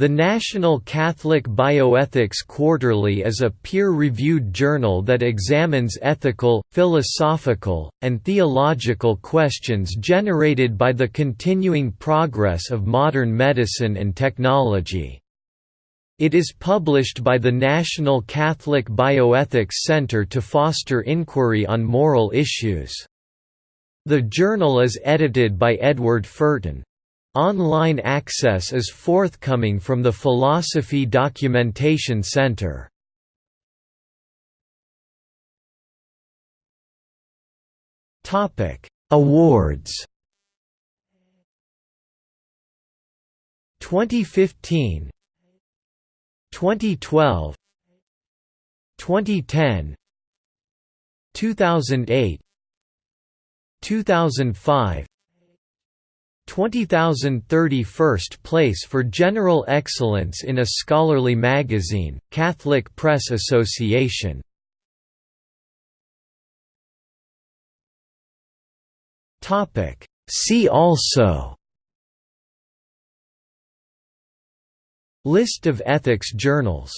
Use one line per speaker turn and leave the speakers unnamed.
The National Catholic Bioethics Quarterly is a peer-reviewed journal that examines ethical, philosophical, and theological questions generated by the continuing progress of modern medicine and technology. It is published by the National Catholic Bioethics Center to foster inquiry on moral issues. The journal is edited by Edward Furton. Online access is forthcoming from the Philosophy Documentation Center. Topic: Awards 2015 2012 2010 2008 2005 20,030 first place for general excellence in a scholarly magazine, Catholic Press Association. See also List of ethics journals